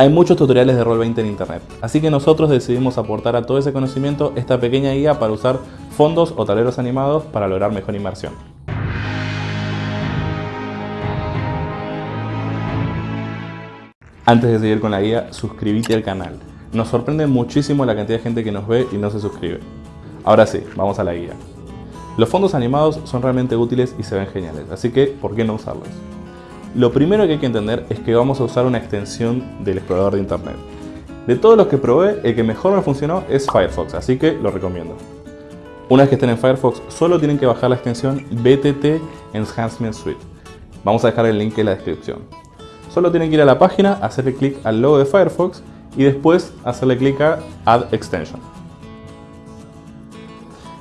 Hay muchos tutoriales de Roll20 en internet, así que nosotros decidimos aportar a todo ese conocimiento esta pequeña guía para usar fondos o tableros animados para lograr mejor inmersión. Antes de seguir con la guía, suscríbete al canal. Nos sorprende muchísimo la cantidad de gente que nos ve y no se suscribe. Ahora sí, vamos a la guía. Los fondos animados son realmente útiles y se ven geniales, así que ¿por qué no usarlos? Lo primero que hay que entender es que vamos a usar una extensión del explorador de internet. De todos los que probé, el que mejor me funcionó es Firefox, así que lo recomiendo. Una vez que estén en Firefox, solo tienen que bajar la extensión BTT Enhancement Suite. Vamos a dejar el link en la descripción. Solo tienen que ir a la página, hacerle clic al logo de Firefox y después hacerle clic a Add Extension.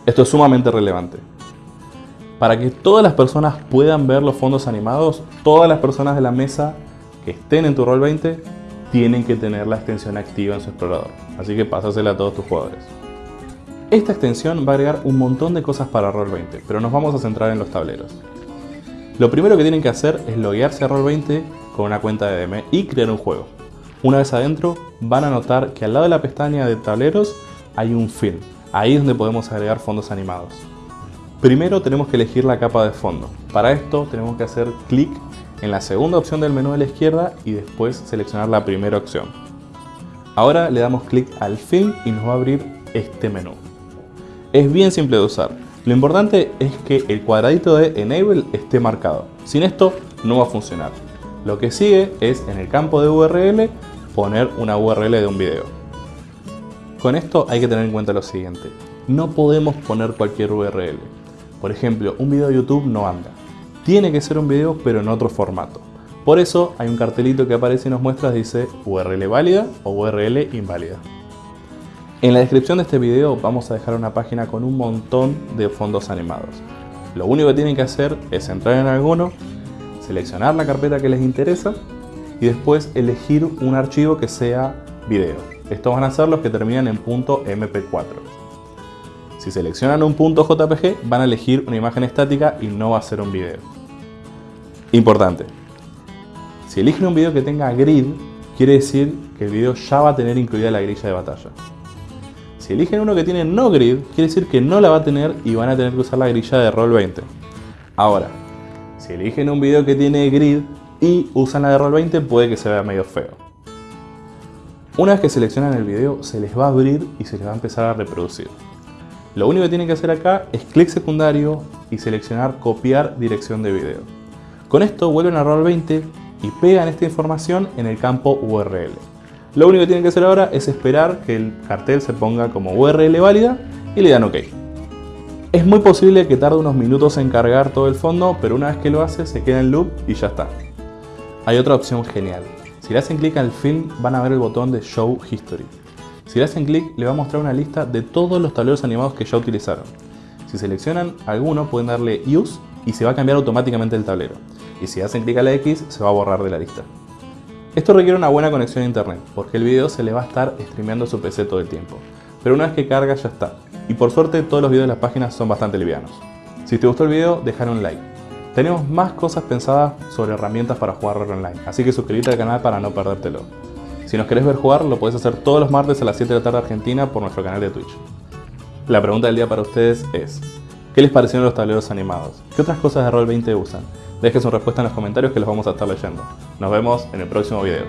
Esto es sumamente relevante. Para que todas las personas puedan ver los fondos animados, todas las personas de la mesa que estén en tu Roll20 tienen que tener la extensión activa en su explorador. Así que pásasela a todos tus jugadores. Esta extensión va a agregar un montón de cosas para Roll20, pero nos vamos a centrar en los tableros. Lo primero que tienen que hacer es loguearse a Roll20 con una cuenta de DM y crear un juego. Una vez adentro, van a notar que al lado de la pestaña de tableros hay un film. Ahí es donde podemos agregar fondos animados. Primero tenemos que elegir la capa de fondo. Para esto tenemos que hacer clic en la segunda opción del menú de la izquierda y después seleccionar la primera opción. Ahora le damos clic al film y nos va a abrir este menú. Es bien simple de usar. Lo importante es que el cuadradito de Enable esté marcado. Sin esto no va a funcionar. Lo que sigue es en el campo de URL poner una URL de un video. Con esto hay que tener en cuenta lo siguiente. No podemos poner cualquier URL. Por ejemplo, un video de YouTube no anda. Tiene que ser un video pero en otro formato. Por eso hay un cartelito que aparece y nos muestra dice URL válida o URL inválida. En la descripción de este video vamos a dejar una página con un montón de fondos animados. Lo único que tienen que hacer es entrar en alguno, seleccionar la carpeta que les interesa y después elegir un archivo que sea video. Estos van a ser los que terminan en .mp4. Si seleccionan un punto JPG, van a elegir una imagen estática y no va a ser un video. Importante. Si eligen un video que tenga grid, quiere decir que el video ya va a tener incluida la grilla de batalla. Si eligen uno que tiene no grid, quiere decir que no la va a tener y van a tener que usar la grilla de Roll20. Ahora, si eligen un video que tiene grid y usan la de Roll20, puede que se vea medio feo. Una vez que seleccionan el video, se les va a abrir y se les va a empezar a reproducir. Lo único que tienen que hacer acá es clic secundario y seleccionar copiar dirección de video. Con esto vuelven a Roll20 y pegan esta información en el campo URL. Lo único que tienen que hacer ahora es esperar que el cartel se ponga como URL válida y le dan OK. Es muy posible que tarde unos minutos en cargar todo el fondo, pero una vez que lo hace se queda en loop y ya está. Hay otra opción genial. Si le hacen clic al film van a ver el botón de Show History. Si le hacen clic, le va a mostrar una lista de todos los tableros animados que ya utilizaron. Si seleccionan alguno, pueden darle Use y se va a cambiar automáticamente el tablero. Y si hacen clic a la X, se va a borrar de la lista. Esto requiere una buena conexión a internet, porque el video se le va a estar streameando a su PC todo el tiempo. Pero una vez que carga ya está. Y por suerte todos los videos de las páginas son bastante livianos. Si te gustó el video, déjale un like. Tenemos más cosas pensadas sobre herramientas para jugar online, así que suscríbete al canal para no perdértelo. Si nos querés ver jugar, lo podés hacer todos los martes a las 7 de la tarde Argentina por nuestro canal de Twitch. La pregunta del día para ustedes es, ¿qué les parecieron los tableros animados? ¿Qué otras cosas de Roll20 usan? Dejen su respuesta en los comentarios que los vamos a estar leyendo. Nos vemos en el próximo video.